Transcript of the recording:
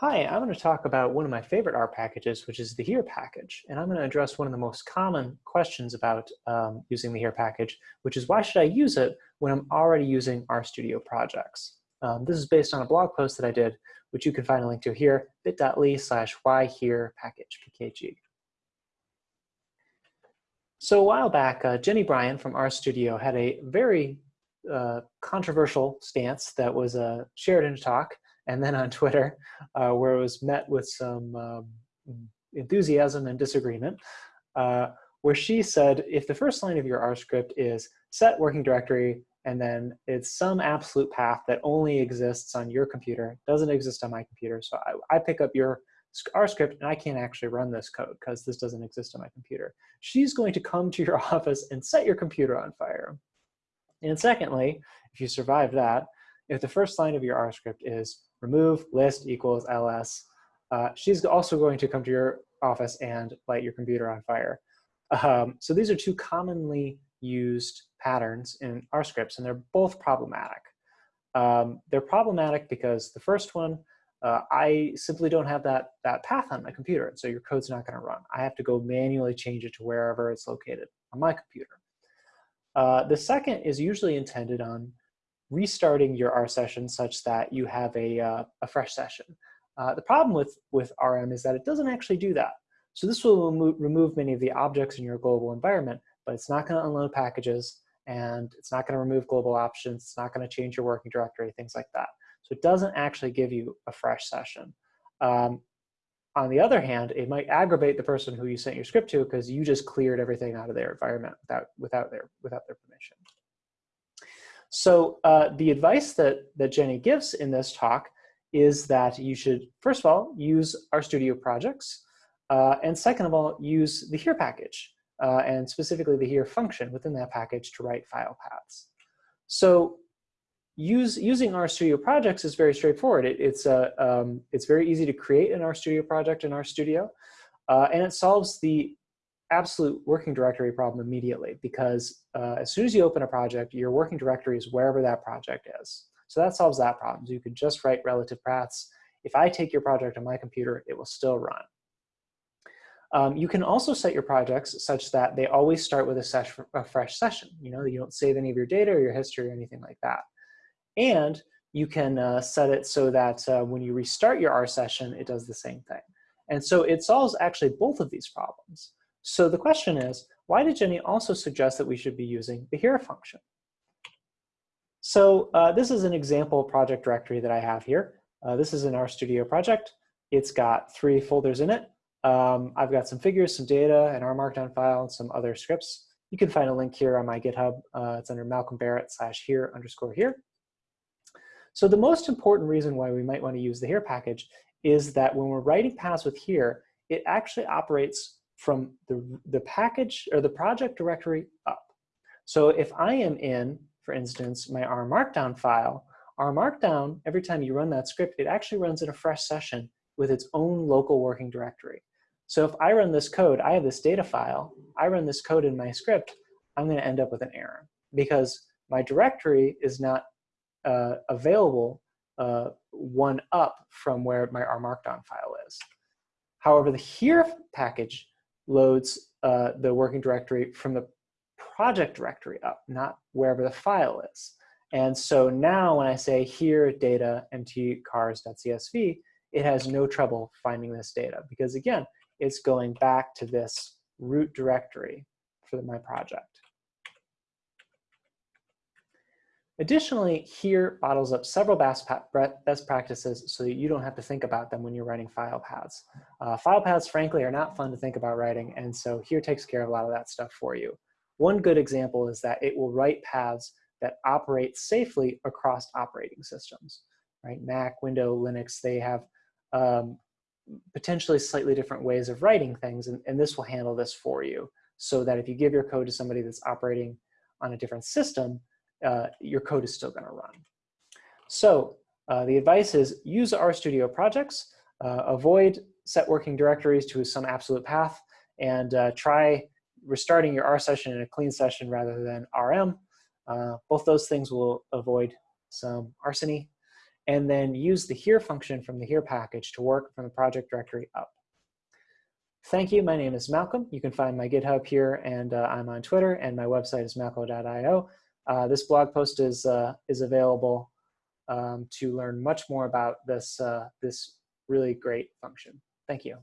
Hi, I'm going to talk about one of my favorite R packages, which is the here package. And I'm going to address one of the most common questions about um, using the here package, which is why should I use it when I'm already using RStudio projects? Um, this is based on a blog post that I did, which you can find a link to here, bit.ly slash why here package, PKG. So a while back, uh, Jenny Bryan from RStudio had a very uh, controversial stance that was uh, shared in a talk and then on Twitter, uh, where it was met with some um, enthusiasm and disagreement, uh, where she said, if the first line of your R script is set working directory, and then it's some absolute path that only exists on your computer, doesn't exist on my computer, so I, I pick up your R script and I can't actually run this code because this doesn't exist on my computer. She's going to come to your office and set your computer on fire. And secondly, if you survive that, if the first line of your R script is remove list equals ls, uh, she's also going to come to your office and light your computer on fire. Um, so these are two commonly used patterns in R scripts, and they're both problematic. Um, they're problematic because the first one, uh, I simply don't have that, that path on my computer, so your code's not going to run. I have to go manually change it to wherever it's located on my computer. Uh, the second is usually intended on restarting your R session such that you have a, uh, a fresh session. Uh, the problem with, with RM is that it doesn't actually do that. So this will remo remove many of the objects in your global environment, but it's not going to unload packages, and it's not going to remove global options, it's not going to change your working directory, things like that. So it doesn't actually give you a fresh session. Um, on the other hand, it might aggravate the person who you sent your script to because you just cleared everything out of their environment without, without, their, without their permission. So uh, the advice that, that Jenny gives in this talk is that you should, first of all, use RStudio projects, uh, and second of all, use the here package, uh, and specifically the here function within that package to write file paths. So use, using RStudio projects is very straightforward. It, it's, uh, um, it's very easy to create an RStudio project in RStudio, uh, and it solves the absolute working directory problem immediately because uh, as soon as you open a project, your working directory is wherever that project is. So that solves that problem. So you could just write relative paths. If I take your project on my computer, it will still run. Um, you can also set your projects such that they always start with a, a, fresh session. You know, you don't save any of your data or your history or anything like that. And you can uh, set it so that uh, when you restart your R session, it does the same thing. And so it solves actually both of these problems. So the question is, why did Jenny also suggest that we should be using the here function? So uh, this is an example project directory that I have here. Uh, this is an RStudio project. It's got three folders in it. Um, I've got some figures, some data, an R Markdown file, and some other scripts. You can find a link here on my GitHub. Uh, it's under Malcolm Barrett slash here underscore here. So the most important reason why we might want to use the here package is that when we're writing paths with here, it actually operates from the, the package or the project directory up. So if I am in, for instance, my R Markdown file, R Markdown, every time you run that script, it actually runs in a fresh session with its own local working directory. So if I run this code, I have this data file, I run this code in my script, I'm gonna end up with an error because my directory is not uh, available uh, one up from where my R Markdown file is. However, the here package loads uh, the working directory from the project directory up, not wherever the file is. And so now when I say here data mtcars.csv, it has no trouble finding this data because again, it's going back to this root directory for my project. Additionally, here bottles up several best, practices so that you don't have to think about them when you're writing file paths. Uh, file paths, frankly, are not fun to think about writing, and so here takes care of a lot of that stuff for you. One good example is that it will write paths that operate safely across operating systems, right? Mac, Windows, Linux, they have um, potentially slightly different ways of writing things, and, and this will handle this for you so that if you give your code to somebody that's operating on a different system, uh, your code is still going to run. So uh, the advice is use RStudio projects, uh, avoid set working directories to some absolute path, and uh, try restarting your R session in a clean session rather than RM. Uh, both those things will avoid some arsony. and then use the here function from the here package to work from the project directory up. Thank you. My name is Malcolm. You can find my GitHub here, and uh, I'm on Twitter, and my website is malco.io. Uh, this blog post is, uh, is available um, to learn much more about this, uh, this really great function. Thank you.